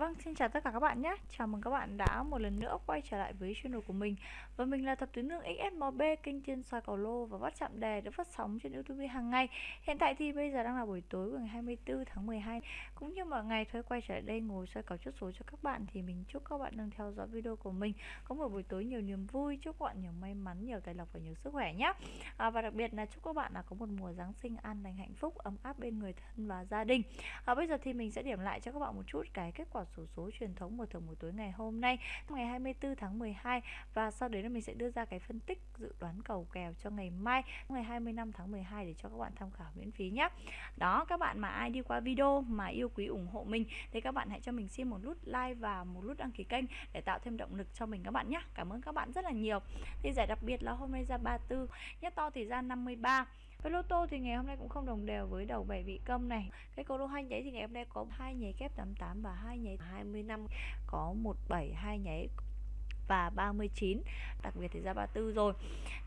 Vâng, xin chào tất cả các bạn nhé. Chào mừng các bạn đã một lần nữa quay trở lại với channel của mình. Và mình là Thập Tuyến Nương XSMB, kênh chuyên soi cầu lô và bắt chạm đề được phát sóng trên YouTube hàng ngày. Hiện tại thì bây giờ đang là buổi tối của ngày 24 tháng 12. Cũng như mọi ngày thôi quay trở lại đây ngồi soi cầu chốt số cho các bạn thì mình chúc các bạn đang theo dõi video của mình có một buổi tối nhiều niềm vui, chúc các bạn nhiều may mắn, nhiều tài lộc và nhiều sức khỏe nhé. À, và đặc biệt là chúc các bạn là có một mùa Giáng sinh an lành hạnh phúc, ấm áp bên người thân và gia đình. À, bây giờ thì mình sẽ điểm lại cho các bạn một chút cái kết quả sổ số truyền thống một thưởng buổi tối ngày hôm nay ngày 24 tháng 12 và sau đấy là mình sẽ đưa ra cái phân tích dự đoán cầu kèo cho ngày mai ngày 25 tháng 12 để cho các bạn tham khảo miễn phí nhé đó, các bạn mà ai đi qua video mà yêu quý ủng hộ mình thì các bạn hãy cho mình xin một nút like và một nút đăng ký kênh để tạo thêm động lực cho mình các bạn nhé cảm ơn các bạn rất là nhiều. Thì giải đặc biệt là hôm nay ra 34 nhất to thì ra 53 với lô tô thì ngày hôm nay cũng không đồng đều với đầu bảy vị câm này. Cái cầu lô hai nhảy thì ngày hôm nay có hai nhảy kép 88 và hai nhảy 25 có 17 hai nhảy và 39 đặc biệt thì ra 34 rồi.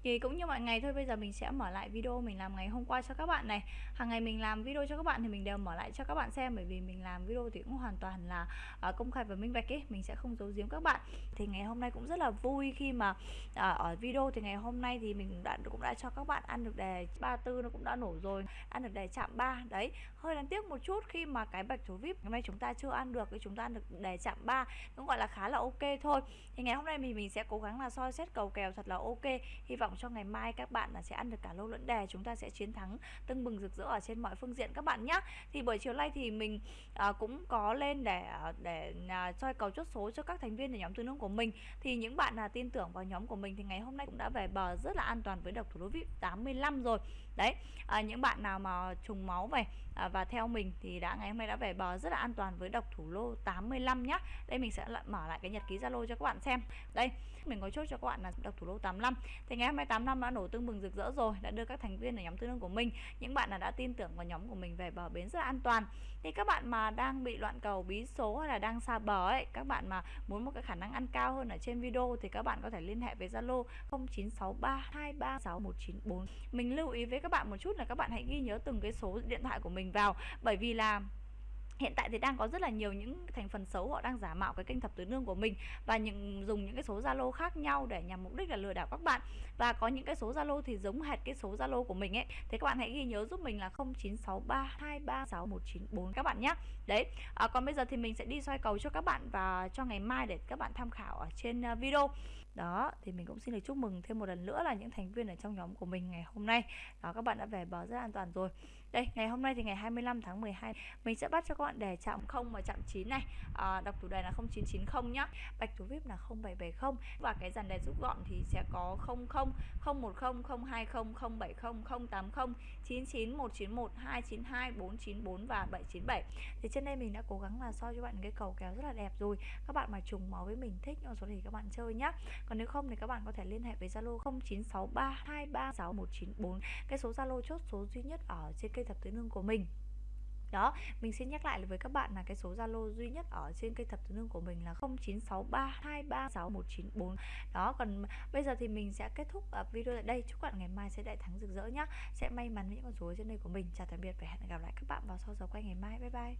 Thì cũng như mọi ngày thôi bây giờ mình sẽ mở lại video mình làm ngày hôm qua cho các bạn này. Hàng ngày mình làm video cho các bạn thì mình đều mở lại cho các bạn xem bởi vì mình làm video thì cũng hoàn toàn là uh, công khai và minh bạch ấy mình sẽ không giấu giếm các bạn. Thì ngày hôm nay cũng rất là vui khi mà uh, ở video thì ngày hôm nay thì mình đã cũng đã cho các bạn ăn được đề 34 nó cũng đã nổ rồi ăn được đề chạm 3 đấy. Hơi đáng tiếc một chút khi mà cái bạch thủ vip ngày nay chúng ta chưa ăn được thì chúng ta ăn được đề chạm 3 cũng gọi là khá là ok thôi. Thì ngày hôm nay nay thì mình sẽ cố gắng là soi xét cầu kèo thật là ok. Hy vọng cho ngày mai các bạn là sẽ ăn được cả lô lẫn đề. Chúng ta sẽ chiến thắng tưng bừng rực rỡ ở trên mọi phương diện các bạn nhé thì buổi chiều nay thì mình à, cũng có lên để à, để à, soi cầu chốt số cho các thành viên ở nhóm tư nông của mình. Thì những bạn là tin tưởng vào nhóm của mình thì ngày hôm nay cũng đã về bờ rất là an toàn với độc thủ đô vip 85 rồi. Đấy à, những bạn nào mà trùng máu về à, và theo mình thì đã ngày hôm nay đã về bờ rất là an toàn với độc thủ lô 85 nhá. Đây mình sẽ lại mở lại cái nhật ký zalo cho các bạn xem đây, mình có chốt cho các bạn là độc thủ lô 85 thì ngày hôm nay 85 đã nổ tương bừng rực rỡ rồi, đã đưa các thành viên ở nhóm tư nương của mình, những bạn là đã tin tưởng vào nhóm của mình về bờ bến rất là an toàn. Thì các bạn mà đang bị loạn cầu, bí số hay là đang xa bờ ấy, các bạn mà muốn một cái khả năng ăn cao hơn ở trên video thì các bạn có thể liên hệ với Zalo 0963236194 mình lưu ý với các bạn một chút là các bạn hãy ghi nhớ từng cái số điện thoại của mình vào, bởi vì là hiện tại thì đang có rất là nhiều những thành phần xấu họ đang giả mạo cái kênh thập tứ nương của mình và những dùng những cái số zalo khác nhau để nhằm mục đích là lừa đảo các bạn. Và có những cái số zalo thì giống hệt cái số zalo của mình ấy. Thế các bạn hãy ghi nhớ giúp mình là 0963236194 các bạn nhé đấy à, còn bây giờ thì mình sẽ đi soi cầu cho các bạn và cho ngày mai để các bạn tham khảo ở trên à, video. Đó thì mình cũng xin được chúc mừng thêm một lần nữa là những thành viên ở trong nhóm của mình ngày hôm nay. Đó các bạn đã về bờ rất an toàn rồi đây ngày hôm nay thì ngày 25 tháng 12 mình sẽ bắt cho các bạn đề chạm 0 và chạm 9 này. À, đọc chủ đề là 0990 nhá. Bạch thủ vip là 0770 và cái dàn đề rút gọn thì sẽ có 00 010 020 070 080 99 191 292 494 và 797 thì trên đây mình đã cố gắng là soi cho bạn cái cầu kéo rất là đẹp rồi. Các bạn mà trùng máu với mình thích số thì các bạn chơi nhá. Còn nếu không thì các bạn có thể liên hệ với Zalo 0963236194 cái số Zalo chốt số duy nhất ở trên kênh cây thập tứ nương của mình. Đó, mình xin nhắc lại với các bạn là cái số zalo duy nhất ở trên cây thập tứ nương của mình là 0963236194 đó, còn bây giờ thì mình sẽ kết thúc ờ, video tại đây. Chúc các bạn ngày mai sẽ đại thắng rực rỡ nhá. Sẽ may mắn với những con số trên đây của mình. Chào tạm biệt và hẹn gặp lại các bạn vào sau giờ quay ngày mai. Bye bye.